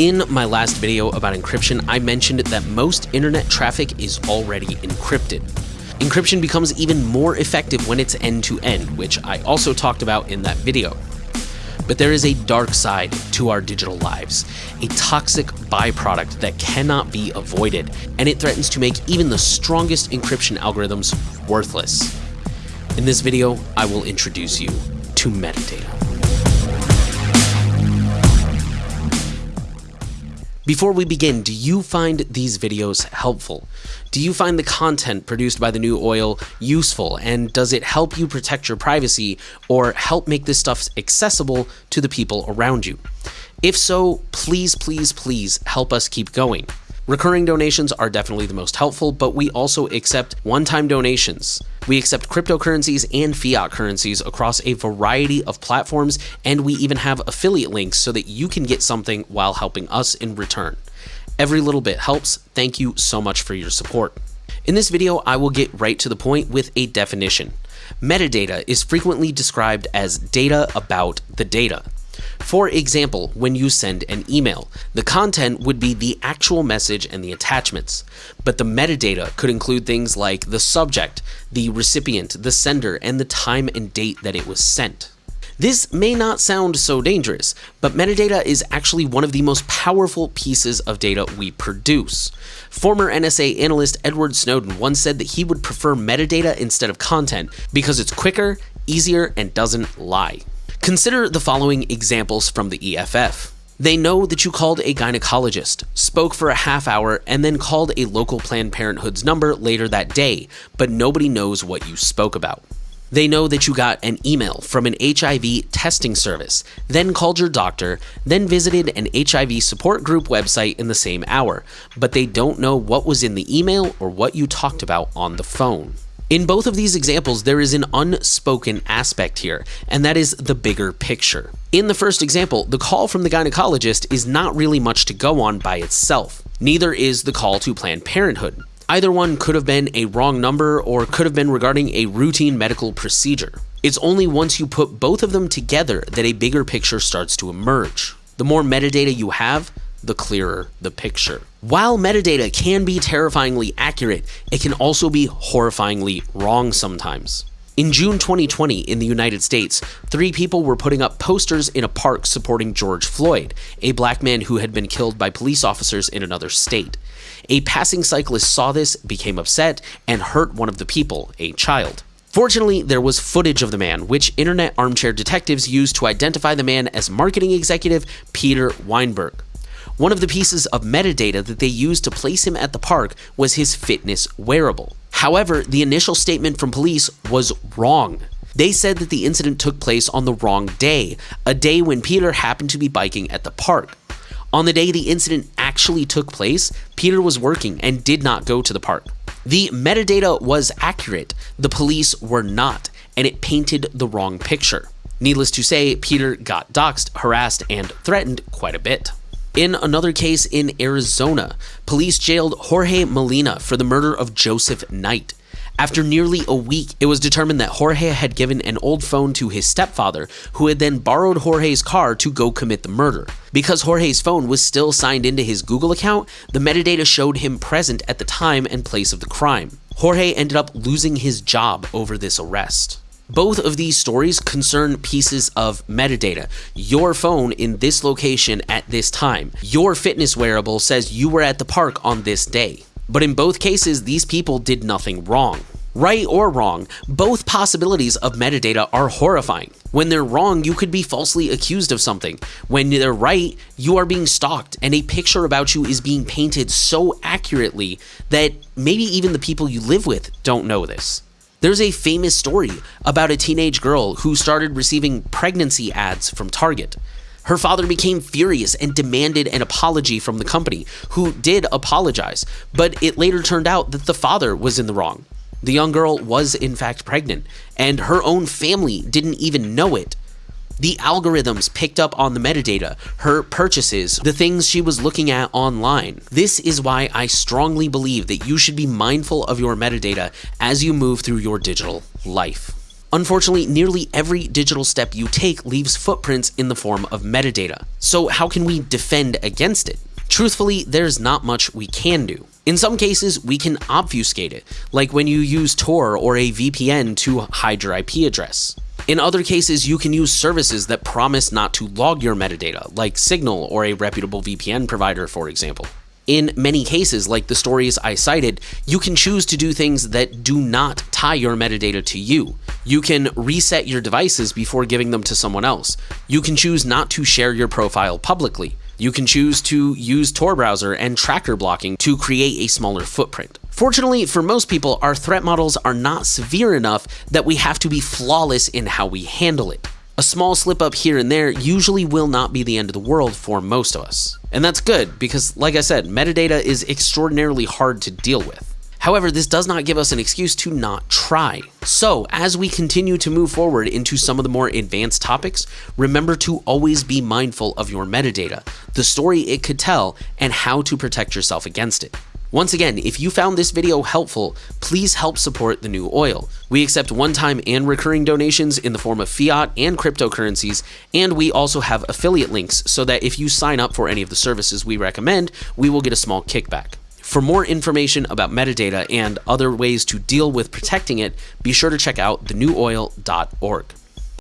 In my last video about encryption, I mentioned that most internet traffic is already encrypted. Encryption becomes even more effective when it's end-to-end, -end, which I also talked about in that video. But there is a dark side to our digital lives, a toxic byproduct that cannot be avoided, and it threatens to make even the strongest encryption algorithms worthless. In this video, I will introduce you to metadata. Before we begin, do you find these videos helpful? Do you find the content produced by the new oil useful and does it help you protect your privacy or help make this stuff accessible to the people around you? If so, please, please, please help us keep going. Recurring donations are definitely the most helpful, but we also accept one-time donations. We accept cryptocurrencies and fiat currencies across a variety of platforms, and we even have affiliate links so that you can get something while helping us in return. Every little bit helps. Thank you so much for your support. In this video, I will get right to the point with a definition. Metadata is frequently described as data about the data. For example, when you send an email, the content would be the actual message and the attachments, but the metadata could include things like the subject, the recipient, the sender, and the time and date that it was sent. This may not sound so dangerous, but metadata is actually one of the most powerful pieces of data we produce. Former NSA analyst Edward Snowden once said that he would prefer metadata instead of content because it's quicker, easier, and doesn't lie. Consider the following examples from the EFF. They know that you called a gynecologist, spoke for a half hour, and then called a local Planned Parenthood's number later that day, but nobody knows what you spoke about. They know that you got an email from an HIV testing service, then called your doctor, then visited an HIV support group website in the same hour, but they don't know what was in the email or what you talked about on the phone. In both of these examples, there is an unspoken aspect here, and that is the bigger picture. In the first example, the call from the gynecologist is not really much to go on by itself. Neither is the call to Planned Parenthood. Either one could have been a wrong number or could have been regarding a routine medical procedure. It's only once you put both of them together that a bigger picture starts to emerge. The more metadata you have, the clearer the picture. While metadata can be terrifyingly accurate, it can also be horrifyingly wrong sometimes. In June 2020 in the United States, three people were putting up posters in a park supporting George Floyd, a black man who had been killed by police officers in another state. A passing cyclist saw this, became upset, and hurt one of the people, a child. Fortunately, there was footage of the man, which internet armchair detectives used to identify the man as marketing executive Peter Weinberg. One of the pieces of metadata that they used to place him at the park was his fitness wearable. However, the initial statement from police was wrong. They said that the incident took place on the wrong day, a day when Peter happened to be biking at the park. On the day the incident actually took place, Peter was working and did not go to the park. The metadata was accurate, the police were not, and it painted the wrong picture. Needless to say, Peter got doxxed, harassed, and threatened quite a bit. In another case in Arizona, police jailed Jorge Molina for the murder of Joseph Knight. After nearly a week, it was determined that Jorge had given an old phone to his stepfather, who had then borrowed Jorge's car to go commit the murder. Because Jorge's phone was still signed into his Google account, the metadata showed him present at the time and place of the crime. Jorge ended up losing his job over this arrest. Both of these stories concern pieces of metadata. Your phone in this location at this time. Your fitness wearable says you were at the park on this day. But in both cases, these people did nothing wrong. Right or wrong, both possibilities of metadata are horrifying. When they're wrong, you could be falsely accused of something. When they're right, you are being stalked and a picture about you is being painted so accurately that maybe even the people you live with don't know this. There's a famous story about a teenage girl who started receiving pregnancy ads from Target. Her father became furious and demanded an apology from the company, who did apologize, but it later turned out that the father was in the wrong. The young girl was in fact pregnant, and her own family didn't even know it the algorithms picked up on the metadata, her purchases, the things she was looking at online. This is why I strongly believe that you should be mindful of your metadata as you move through your digital life. Unfortunately, nearly every digital step you take leaves footprints in the form of metadata. So how can we defend against it? Truthfully, there's not much we can do. In some cases, we can obfuscate it, like when you use Tor or a VPN to hide your IP address. In other cases, you can use services that promise not to log your metadata, like Signal or a reputable VPN provider, for example. In many cases, like the stories I cited, you can choose to do things that do not tie your metadata to you. You can reset your devices before giving them to someone else. You can choose not to share your profile publicly. You can choose to use Tor browser and tracker blocking to create a smaller footprint. Fortunately, for most people, our threat models are not severe enough that we have to be flawless in how we handle it. A small slip up here and there usually will not be the end of the world for most of us. And that's good because, like I said, metadata is extraordinarily hard to deal with. However, this does not give us an excuse to not try. So, as we continue to move forward into some of the more advanced topics, remember to always be mindful of your metadata, the story it could tell, and how to protect yourself against it. Once again, if you found this video helpful, please help support the new oil. We accept one-time and recurring donations in the form of fiat and cryptocurrencies, and we also have affiliate links so that if you sign up for any of the services we recommend, we will get a small kickback. For more information about metadata and other ways to deal with protecting it, be sure to check out thenewoil.org.